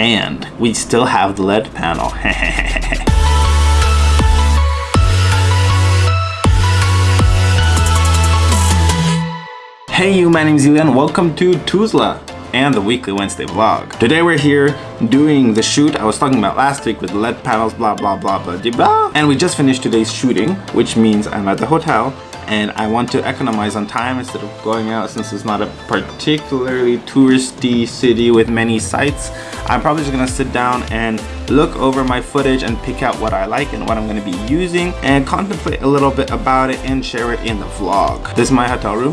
And we still have the LED panel. hey you, my name is Elian. Welcome to Tuzla and the weekly Wednesday vlog. Today we're here doing the shoot I was talking about last week with LED panels, blah, blah, blah, blah, blah, blah. And we just finished today's shooting, which means I'm at the hotel and I want to economize on time instead of going out since it's not a particularly touristy city with many sites. I'm probably just gonna sit down and look over my footage and pick out what I like and what I'm gonna be using and contemplate a little bit about it and share it in the vlog. This is my hotel room.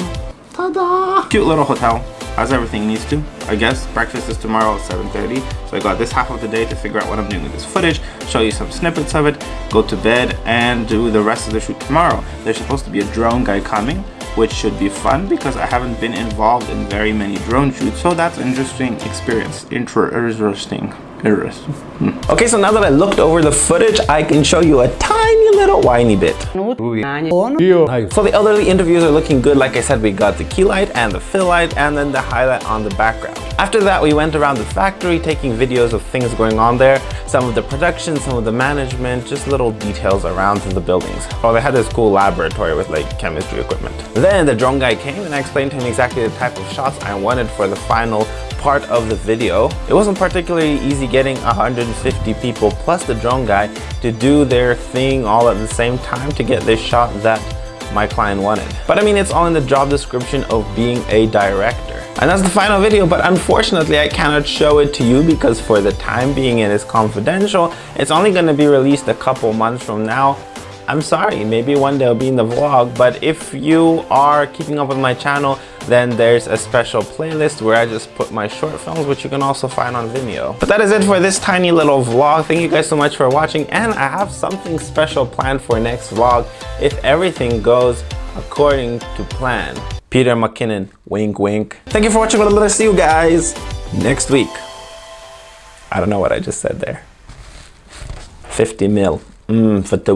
Ta-da! Cute little hotel as everything needs to. I guess breakfast is tomorrow at 7.30. So I got this half of the day to figure out what I'm doing with this footage, show you some snippets of it, go to bed and do the rest of the shoot tomorrow. There's supposed to be a drone guy coming, which should be fun because I haven't been involved in very many drone shoots. So that's an interesting experience. Interesting. Interesting. Hmm. Okay, so now that I looked over the footage, I can show you a tiny little whiny bit. So the elderly interviews are looking good. Like I said, we got the key light and the fill light and then the highlight on the background. After that, we went around the factory taking videos of things going on there, some of the production, some of the management, just little details around the buildings. Oh, they had this cool laboratory with like chemistry equipment. Then the drone guy came and I explained to him exactly the type of shots I wanted for the final part of the video. It wasn't particularly easy getting 150 people plus the drone guy to do their thing all at the same time to get this shot that my client wanted. But I mean, it's all in the job description of being a director. And that's the final video, but unfortunately I cannot show it to you because for the time being it is confidential. It's only going to be released a couple months from now. I'm sorry, maybe one day it'll be in the vlog, but if you are keeping up with my channel, then there's a special playlist where I just put my short films, which you can also find on Vimeo. But that is it for this tiny little vlog. Thank you guys so much for watching, and I have something special planned for next vlog if everything goes according to plan. Peter McKinnon, wink wink. Thank you for watching, but I'll see you guys next week. I don't know what I just said there. 50 mil. Mmm, for the